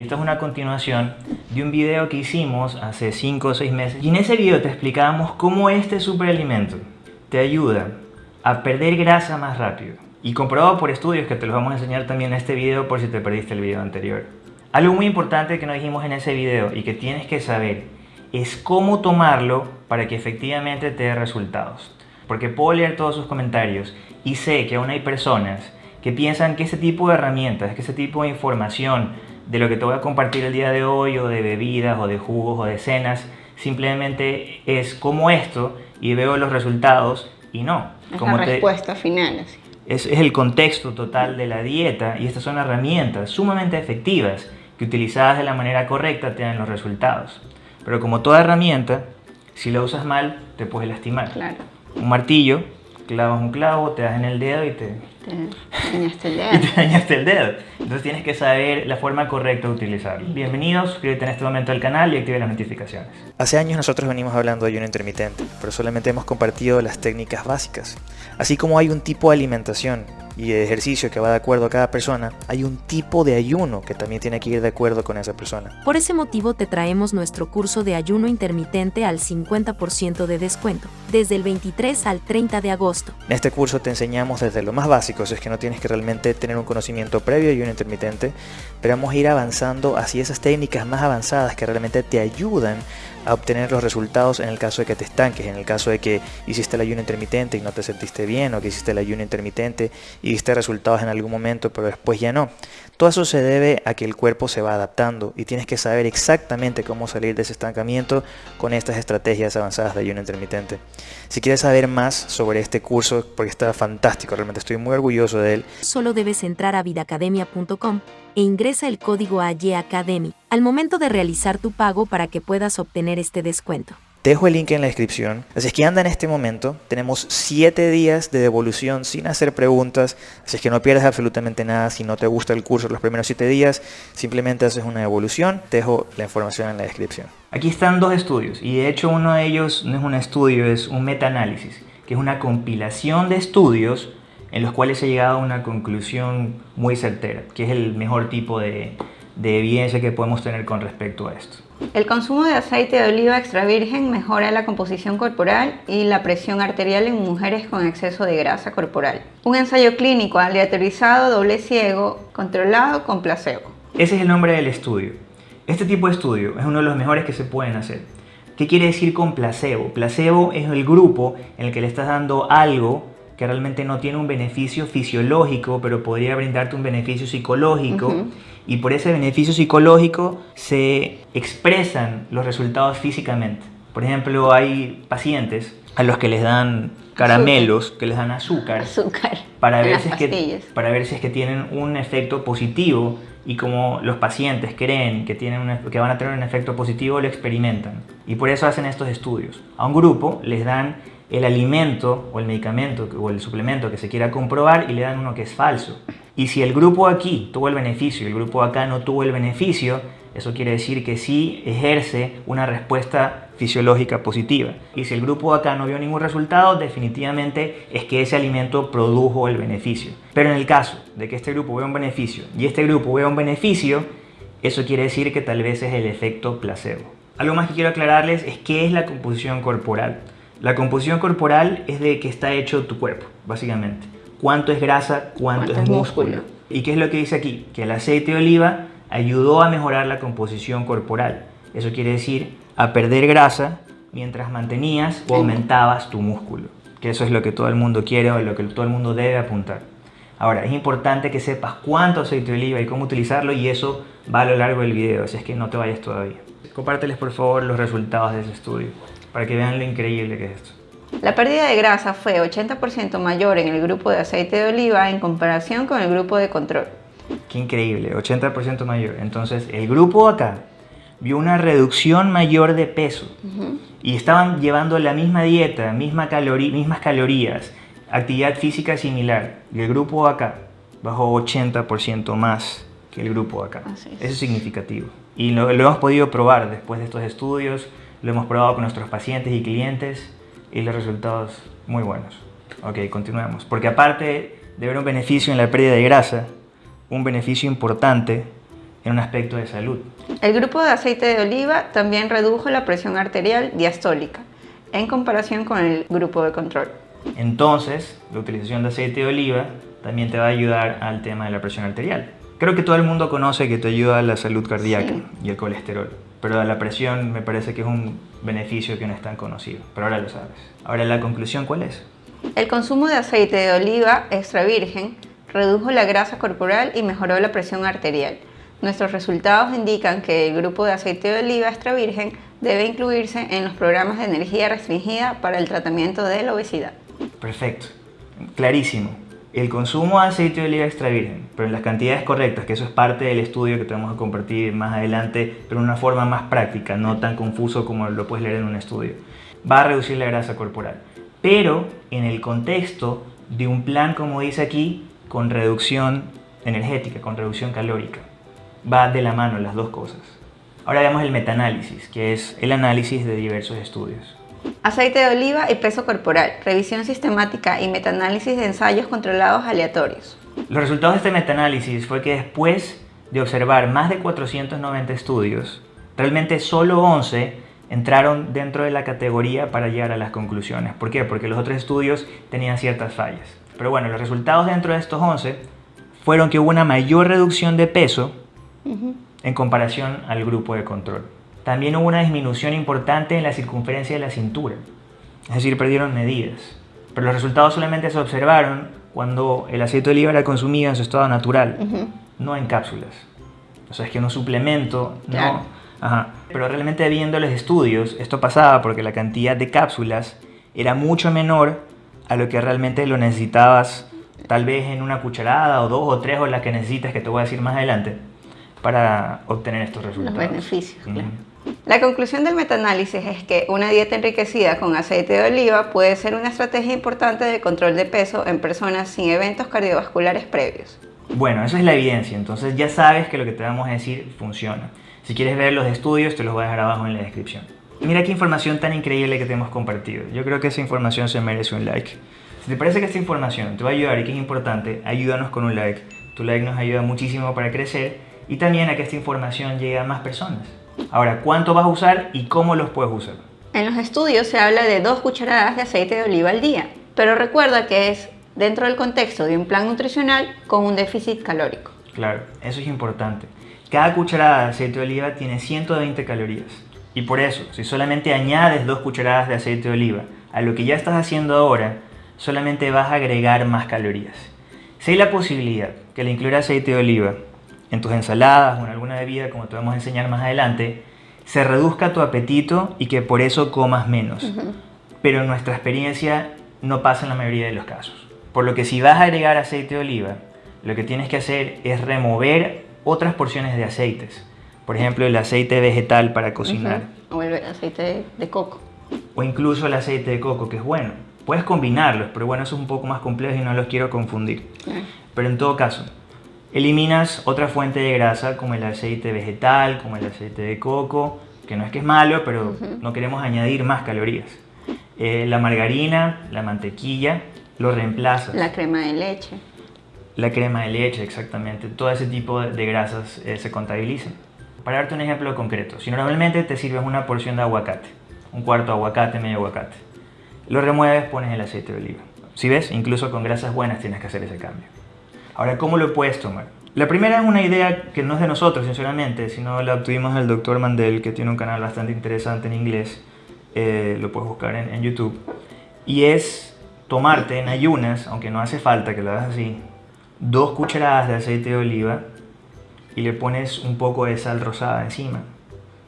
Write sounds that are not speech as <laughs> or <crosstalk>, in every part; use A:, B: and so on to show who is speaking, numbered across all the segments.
A: Esta es una continuación de un video que hicimos hace 5 o 6 meses y en ese video te explicábamos cómo este superalimento te ayuda a perder grasa más rápido y comprobado por estudios que te los vamos a enseñar también en este video por si te perdiste el video anterior. Algo muy importante que nos dijimos en ese video y que tienes que saber es cómo tomarlo para que efectivamente te dé resultados. Porque puedo leer todos sus comentarios y sé que aún hay personas que piensan que ese tipo de herramientas, que ese tipo de información de lo que te voy a compartir el día de hoy, o de bebidas, o de jugos, o de cenas, simplemente es como esto y veo los resultados y no.
B: Es
A: como
B: la respuesta final. Así.
A: Es, es el contexto total de la dieta y estas son herramientas sumamente efectivas que utilizadas de la manera correcta te dan los resultados. Pero como toda herramienta, si la usas mal, te puedes lastimar.
B: Claro.
A: Un martillo, clavas un clavo, te das en el dedo y te,
B: te dañaste el <laughs> dedo.
A: y te dañaste el dedo. Entonces tienes que saber la forma correcta de utilizarlo. Bienvenidos, suscríbete en este momento al canal y active las notificaciones.
C: Hace años nosotros venimos hablando de ayuno intermitente, pero solamente hemos compartido las técnicas básicas. Así como hay un tipo de alimentación y de ejercicio que va de acuerdo a cada persona, hay un tipo de ayuno que también tiene que ir de acuerdo con esa persona.
D: Por ese motivo te traemos nuestro curso de ayuno intermitente al 50% de descuento, desde el 23 al 30 de agosto.
C: En este curso te enseñamos desde lo más básico, es que no tienes que realmente tener un conocimiento previo de ayuno intermitente, pero vamos a ir avanzando hacia esas técnicas más avanzadas que realmente te ayudan a obtener los resultados en el caso de que te estanques, en el caso de que hiciste el ayuno intermitente y no te sentiste bien, o que hiciste el ayuno intermitente y viste resultados en algún momento, pero después ya no. Todo eso se debe a que el cuerpo se va adaptando y tienes que saber exactamente cómo salir de ese estancamiento con estas estrategias avanzadas de ayuno intermitente. Si quieres saber más sobre este curso, porque está fantástico, realmente estoy muy orgulloso de él.
D: Solo debes entrar a vidacademia.com e ingresa el código AYACADEMY al momento de realizar tu pago para que puedas obtener este descuento.
C: Te dejo el link en la descripción. Así es que anda en este momento. Tenemos 7 días de devolución sin hacer preguntas. Así es que no pierdas absolutamente nada. Si no te gusta el curso los primeros 7 días, simplemente haces una devolución. Te dejo la información en la descripción.
A: Aquí están dos estudios. Y de hecho uno de ellos no es un estudio, es un metaanálisis. Que es una compilación de estudios en los cuales se ha llegado a una conclusión muy certera. Que es el mejor tipo de, de evidencia que podemos tener con respecto a esto.
B: El consumo de aceite de oliva extra virgen mejora la composición corporal y la presión arterial en mujeres con exceso de grasa corporal. Un ensayo clínico aleatorizado, doble ciego, controlado con placebo.
A: Ese es el nombre del estudio. Este tipo de estudio es uno de los mejores que se pueden hacer. ¿Qué quiere decir con placebo? Placebo es el grupo en el que le estás dando algo que realmente no tiene un beneficio fisiológico, pero podría brindarte un beneficio psicológico. Uh -huh. Y por ese beneficio psicológico se expresan los resultados físicamente. Por ejemplo, hay pacientes a los que les dan caramelos, azúcar. que les dan azúcar,
B: azúcar <laughs>
A: para, ver si es que, para ver si es que tienen un efecto positivo y como los pacientes creen que, tienen un, que van a tener un efecto positivo, lo experimentan. Y por eso hacen estos estudios. A un grupo les dan el alimento o el medicamento o el suplemento que se quiera comprobar y le dan uno que es falso. Y si el grupo aquí tuvo el beneficio y el grupo acá no tuvo el beneficio, eso quiere decir que sí ejerce una respuesta fisiológica positiva. Y si el grupo acá no vio ningún resultado, definitivamente es que ese alimento produjo el beneficio. Pero en el caso de que este grupo vea un beneficio y este grupo vea un beneficio, eso quiere decir que tal vez es el efecto placebo. Algo más que quiero aclararles es qué es la composición corporal. La composición corporal es de que está hecho tu cuerpo, básicamente. Cuánto es grasa, cuánto,
B: ¿Cuánto
A: es
B: es
A: músculo.
B: músculo?
A: ¿Y qué es lo que dice aquí? Que el aceite de oliva ayudó a mejorar la composición corporal. Eso quiere decir a perder grasa mientras mantenías o aumentabas tu músculo. Que eso es lo que todo el mundo quiere o lo que todo el mundo debe apuntar. Ahora, es importante que sepas cuánto aceite de oliva y cómo utilizarlo y eso va a lo largo del video, así es que no te vayas todavía. Compárteles por favor los resultados de ese estudio para que vean lo increíble que es esto.
B: La pérdida de grasa fue 80% mayor en el grupo de aceite de oliva en comparación con el grupo de control.
A: Qué increíble, 80% mayor. Entonces, el grupo acá vio una reducción mayor de peso uh -huh. y estaban llevando la misma dieta, misma calorí mismas calorías, actividad física similar. Y el grupo acá bajó 80% más que el grupo acá.
B: Es.
A: Eso es significativo. Y lo, lo hemos podido probar después de estos estudios, lo hemos probado con nuestros pacientes y clientes y los resultados muy buenos. Ok, continuemos. Porque aparte de ver un beneficio en la pérdida de grasa, un beneficio importante en un aspecto de salud.
B: El grupo de aceite de oliva también redujo la presión arterial diastólica en comparación con el grupo de control.
A: Entonces, la utilización de aceite de oliva también te va a ayudar al tema de la presión arterial. Creo que todo el mundo conoce que te ayuda a la salud cardíaca y el colesterol, pero a la presión me parece que es un beneficio que no es tan conocido, pero ahora lo sabes. Ahora, ¿la conclusión cuál es?
B: El consumo de aceite de oliva extra virgen redujo la grasa corporal y mejoró la presión arterial. Nuestros resultados indican que el grupo de aceite de oliva extra virgen debe incluirse en los programas de energía restringida para el tratamiento de la obesidad.
A: Perfecto, clarísimo. El consumo de aceite de oliva extra virgen, pero en las cantidades correctas, que eso es parte del estudio que te vamos a compartir más adelante, pero de una forma más práctica, no tan confuso como lo puedes leer en un estudio, va a reducir la grasa corporal. Pero en el contexto de un plan, como dice aquí, con reducción energética, con reducción calórica. Va de la mano las dos cosas. Ahora veamos el metaanálisis, que es el análisis de diversos estudios.
B: Aceite de oliva y peso corporal, revisión sistemática y metaanálisis de ensayos controlados aleatorios.
A: Los resultados de este metaanálisis fue que después de observar más de 490 estudios, realmente solo 11 entraron dentro de la categoría para llegar a las conclusiones. ¿Por qué? Porque los otros estudios tenían ciertas fallas. Pero bueno, los resultados dentro de estos 11 fueron que hubo una mayor reducción de peso en comparación al grupo de control. También hubo una disminución importante en la circunferencia de la cintura, es decir, perdieron medidas. Pero los resultados solamente se observaron cuando el aceite de oliva era consumido en su estado natural, no en cápsulas. O sea, es que un suplemento, no. Ajá. Pero realmente viendo los estudios, esto pasaba porque la cantidad de cápsulas era mucho menor a lo que realmente lo necesitabas, tal vez en una cucharada o dos o tres o las que necesitas, que te voy a decir más adelante, para obtener estos resultados.
B: Los beneficios, claro. La conclusión del metaanálisis es que una dieta enriquecida con aceite de oliva puede ser una estrategia importante de control de peso en personas sin eventos cardiovasculares previos.
A: Bueno, eso es la evidencia, entonces ya sabes que lo que te vamos a decir funciona. Si quieres ver los estudios, te los voy a dejar abajo en la descripción. Mira qué información tan increíble que te hemos compartido. Yo creo que esa información se merece un like. Si te parece que esta información te va a ayudar y que es importante, ayúdanos con un like. Tu like nos ayuda muchísimo para crecer y también a que esta información llegue a más personas. Ahora, ¿cuánto vas a usar y cómo los puedes usar?
B: En los estudios se habla de dos cucharadas de aceite de oliva al día, pero recuerda que es dentro del contexto de un plan nutricional con un déficit calórico.
A: Claro, eso es importante. Cada cucharada de aceite de oliva tiene 120 calorías. Y por eso, si solamente añades dos cucharadas de aceite de oliva a lo que ya estás haciendo ahora, solamente vas a agregar más calorías. Si hay la posibilidad que le incluya aceite de oliva en tus ensaladas o en alguna bebida, como te vamos a enseñar más adelante, se reduzca tu apetito y que por eso comas menos. Pero en nuestra experiencia no pasa en la mayoría de los casos. Por lo que si vas a agregar aceite de oliva, lo que tienes que hacer es remover otras porciones de aceites. Por ejemplo, el aceite vegetal para cocinar.
B: O el aceite de coco.
A: O incluso el aceite de coco, que es bueno. Puedes combinarlos, pero bueno, eso es un poco más complejo y no los quiero confundir. Pero en todo caso, eliminas otra fuente de grasa como el aceite vegetal, como el aceite de coco, que no es que es malo, pero no queremos añadir más calorías. Eh, la margarina, la mantequilla, lo reemplazas.
B: La crema de leche.
A: La crema de leche, exactamente. Todo ese tipo de grasas eh, se contabilizan. Para darte un ejemplo concreto, si normalmente te sirves una porción de aguacate, un cuarto de aguacate, medio aguacate, lo remueves, pones el aceite de oliva. Si ves, incluso con grasas buenas tienes que hacer ese cambio. Ahora, ¿cómo lo puedes tomar? La primera es una idea que no es de nosotros, sinceramente, sino la obtuvimos del doctor Mandel, que tiene un canal bastante interesante en inglés, eh, lo puedes buscar en, en YouTube, y es tomarte en ayunas, aunque no hace falta que lo hagas así, dos cucharadas de aceite de oliva y le pones un poco de sal rosada encima.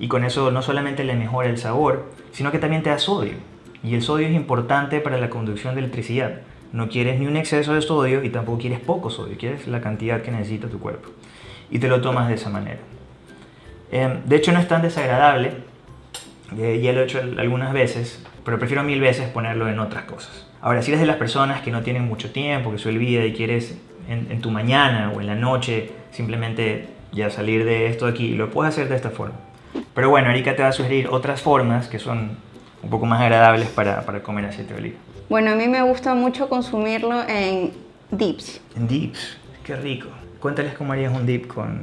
A: Y con eso no solamente le mejora el sabor, sino que también te da sodio. Y el sodio es importante para la conducción de electricidad. No quieres ni un exceso de sodio y tampoco quieres poco sodio, quieres la cantidad que necesita tu cuerpo. Y te lo tomas de esa manera. Em, de hecho no es tan desagradable, eh, ya lo he hecho algunas veces, pero prefiero mil veces ponerlo en otras cosas. Ahora, si eres de las personas que no tienen mucho tiempo, que se olvida y quieres en, tu mañana o en la noche simplemente ya salir de esto aquí, lo puedes hacer de esta forma. Pero bueno, Erika te va a sugerir otras formas que son un poco más agradables para, para comer aceite de oliva.
B: Bueno, a mí me gusta mucho consumirlo en dips.
A: En dips, qué rico. Cuéntales cómo harías un dip con,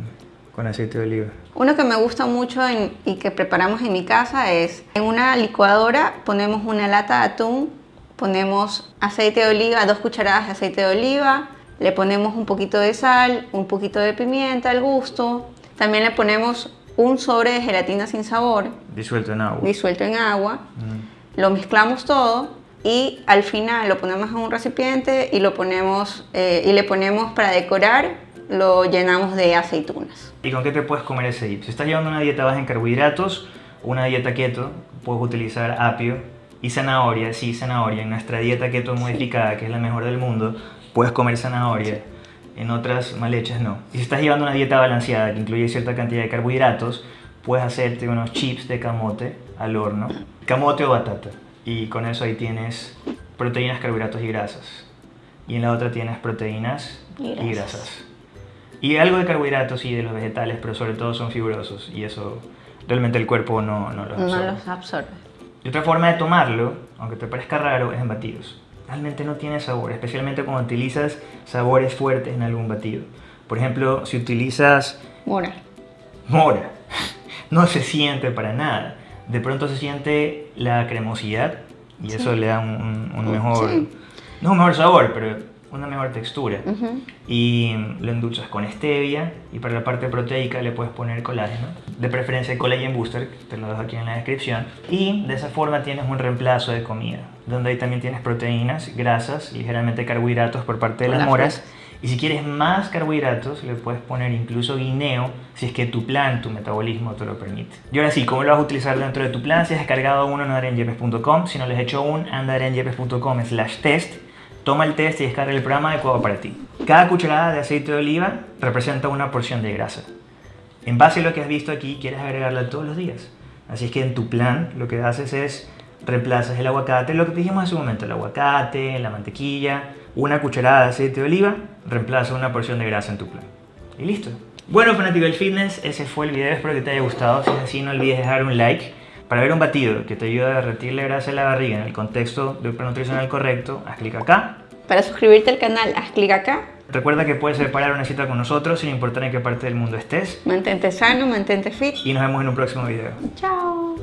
A: con aceite de oliva?
B: Uno que me gusta mucho y que preparamos en mi casa es en una licuadora ponemos una lata de atún, ponemos aceite de oliva, dos cucharadas de aceite de oliva, le ponemos un poquito de sal, un poquito de pimienta al gusto, también le ponemos un sobre de gelatina sin sabor.
A: Disuelto en agua.
B: Disuelto en agua. Lo mezclamos todo y al final lo ponemos en un recipiente y lo ponemos eh, y le ponemos para decorar lo llenamos de aceitunas.
A: ¿Y con qué te puedes comer ese dip? Si estás llevando una dieta baja en carbohidratos, una dieta keto, puedes utilizar apio y zanahoria. Sí, zanahoria. En nuestra dieta keto modificada, que es la mejor del mundo, puedes comer zanahoria. En otras mal hechas no. Y si estás llevando una dieta balanceada que incluye cierta cantidad de carbohidratos, puedes hacerte unos chips de camote al horno. Camote o batata. Y con eso ahí tienes proteínas, carbohidratos y grasas. Y en la otra tienes proteínas y grasas. Y, algo de carbohidratos y de los vegetales, pero sobre todo son fibrosos. Y eso realmente el cuerpo no, no los absorbe.
B: No los absorbe.
A: Y otra forma de tomarlo, aunque te parezca raro, es en batidos realmente no tiene sabor, especialmente cuando utilizas sabores fuertes en algún batido. Por ejemplo, si utilizas...
B: Mora.
A: Mora. <laughs> No se siente para nada. De pronto se siente la cremosidad y eso le da un, mejor... No un mejor sabor, pero una mejor textura. Y lo endulzas con stevia y para la parte proteica le puedes poner colágeno. De preferencia el collagen booster, te lo dejo aquí en la descripción. Y de esa forma tienes un reemplazo de comida, donde ahí también tienes proteínas, grasas y ligeramente carbohidratos por parte de las moras. Y si quieres más carbohidratos, le puedes poner incluso guineo si es que tu plan, tu metabolismo te lo permite. Y ahora sí, ¿cómo lo vas a utilizar dentro de tu plan? Si has descargado uno en adrianyepes.com, si no les he hecho un, anda a slash test Toma el test y descarga el programa adecuado para ti. Cada cucharada de aceite de oliva representa una porción de grasa. En base a lo que has visto aquí, quieres agregarla todos los días. Así es que en tu plan lo que haces es reemplazas el aguacate, lo que dijimos hace un momento, el aguacate, la mantequilla, una cucharada de aceite de oliva, reemplaza una porción de grasa en tu plan. Y listo. Bueno, fanático del fitness, ese fue el video, espero que te haya gustado. Si es así, no olvides dejar un like para ver un batido que te ayuda a derretir la grasa de la barriga en el contexto de un plan nutricional correcto, haz clic acá.
B: Para suscribirte al canal, haz clic acá.
A: Recuerda que puedes separar una cita con nosotros sin importar en qué parte del mundo estés.
B: Mantente sano, mantente fit.
A: Y nos vemos en un próximo video.
B: Chao.